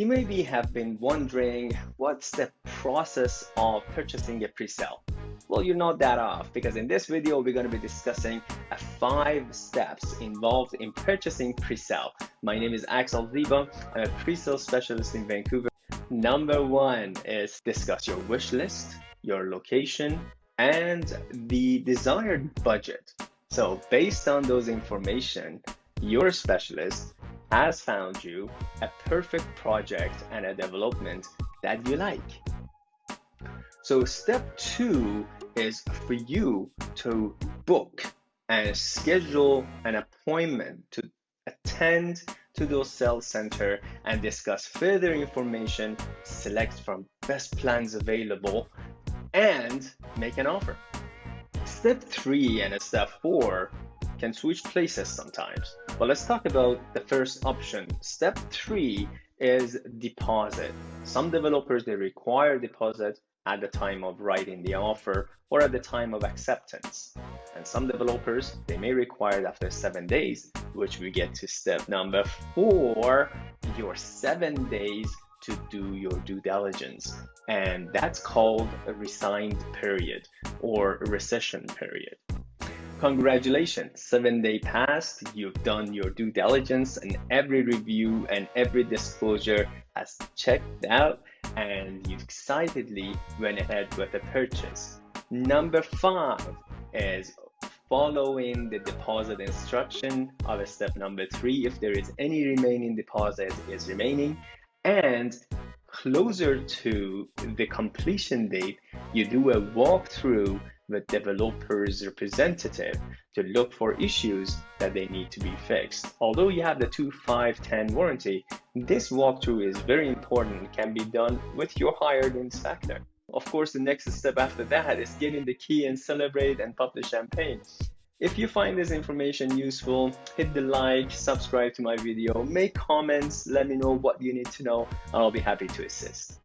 You maybe have been wondering what's the process of purchasing a pre-sale. Well, you're not that off because in this video, we're going to be discussing five steps involved in purchasing pre-sale. My name is Axel Ziba. I'm a pre-sale specialist in Vancouver. Number one is discuss your wish list, your location, and the desired budget. So based on those information, your specialist has found you a perfect project and a development that you like. So step two is for you to book and schedule an appointment to attend to those sales center and discuss further information, select from best plans available, and make an offer. Step three and step four can switch places sometimes. But let's talk about the first option. Step three is deposit. Some developers, they require deposit at the time of writing the offer or at the time of acceptance. And some developers, they may require it after seven days, which we get to step number four, your seven days to do your due diligence. And that's called a resigned period or a rescission period. Congratulations, seven day passed, you've done your due diligence and every review and every disclosure has checked out and you excitedly went ahead with the purchase. Number five is following the deposit instruction. Of step number three if there is any remaining deposit is remaining. And closer to the completion date you do a walkthrough with developer's representative to look for issues that they need to be fixed. Although you have the 2, 5, 10 warranty, this walkthrough is very important and can be done with your hired inspector. Of course, the next step after that is getting the key and celebrate and pop the champagne. If you find this information useful, hit the like, subscribe to my video, make comments, let me know what you need to know, and I'll be happy to assist.